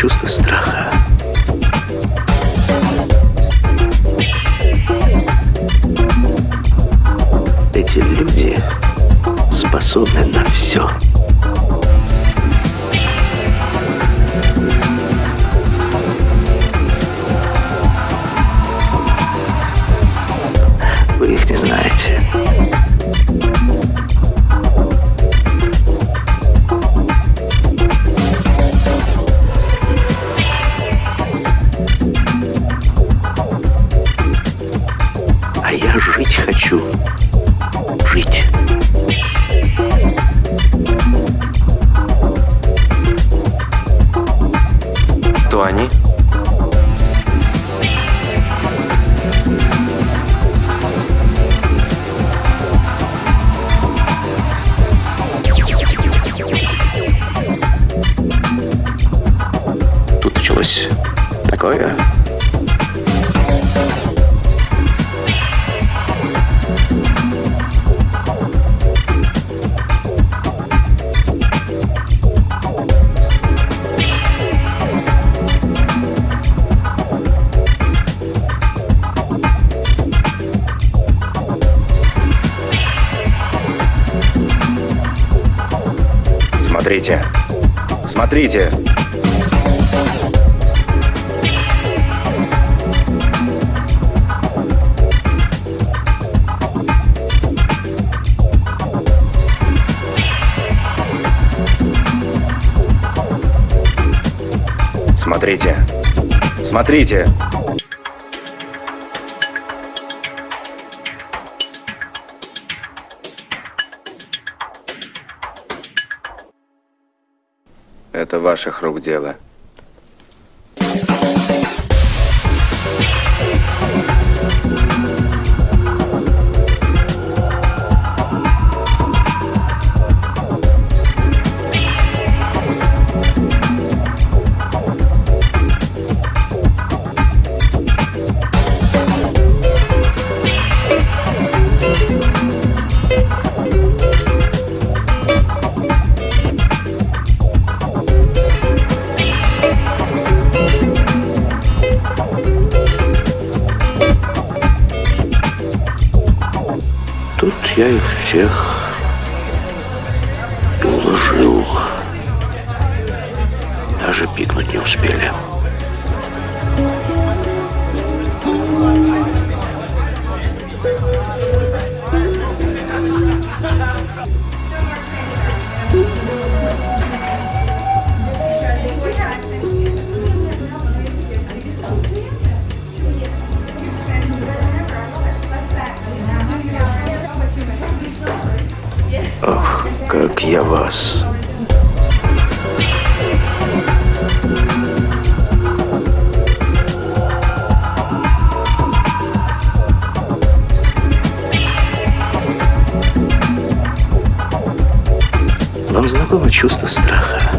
чувство страха. Эти люди способны на все. Хочу. Жить. Кто они? Тут началось такое. Смотрите. Смотрите. Смотрите. Смотрите. Это ваших рук дело. Я их всех уложил. Даже пикнуть не успели. Как я вас. Вам знакомо чувство страха?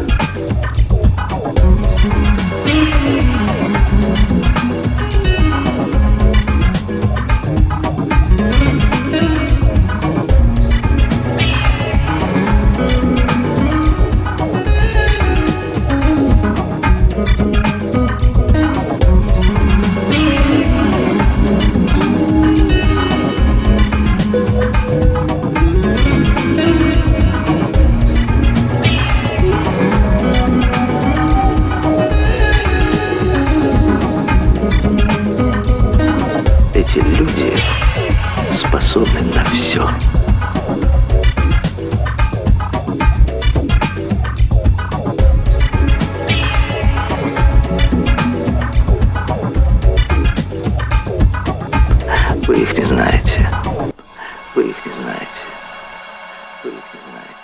все. Вы их не знаете. Вы их не знаете. Вы их не знаете.